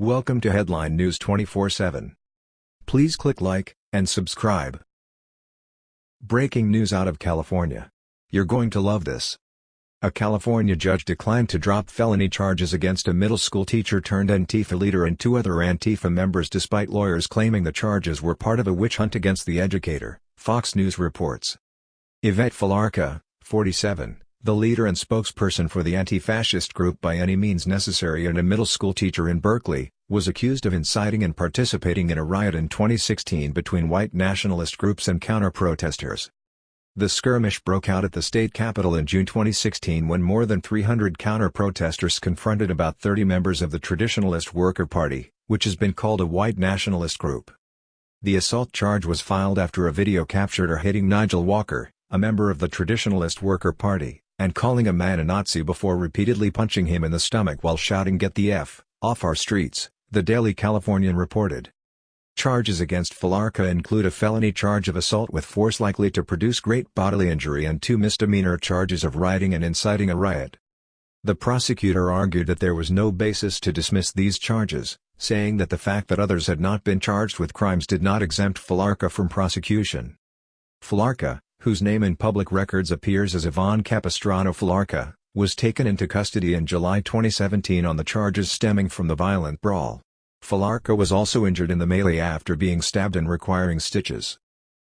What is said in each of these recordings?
Welcome to Headline News 24/7. Please click like and subscribe. Breaking news out of California. You're going to love this. A California judge declined to drop felony charges against a middle school teacher turned Antifa leader and two other Antifa members despite lawyers claiming the charges were part of a witch hunt against the educator, Fox News reports. Yvette Felarca, 47, the leader and spokesperson for the anti-fascist group By Any Means Necessary and a middle school teacher in Berkeley, was accused of inciting and participating in a riot in 2016 between white nationalist groups and counter-protesters. The skirmish broke out at the state capitol in June 2016 when more than 300 counter-protesters confronted about 30 members of the Traditionalist Worker Party, which has been called a white nationalist group. The assault charge was filed after a video captured her hitting Nigel Walker, a member of the Traditionalist Worker Party, and calling a man a Nazi before repeatedly punching him in the stomach while shouting get the F, off our streets, the Daily Californian reported. Charges against Felarca include a felony charge of assault with force likely to produce great bodily injury and two misdemeanor charges of rioting and inciting a riot. The prosecutor argued that there was no basis to dismiss these charges, saying that the fact that others had not been charged with crimes did not exempt Felarca from prosecution. Felarca, whose name in public records appears as Yvonne Capistrano Felarca, was taken into custody in July 2017 on the charges stemming from the violent brawl. Felarca was also injured in the melee after being stabbed and requiring stitches.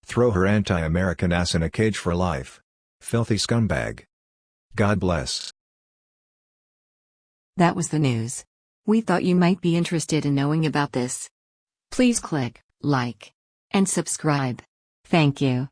Throw her anti-American ass in a cage for life. Filthy scumbag. God bless. That was the news. We thought you might be interested in knowing about this. Please click like and subscribe. Thank you.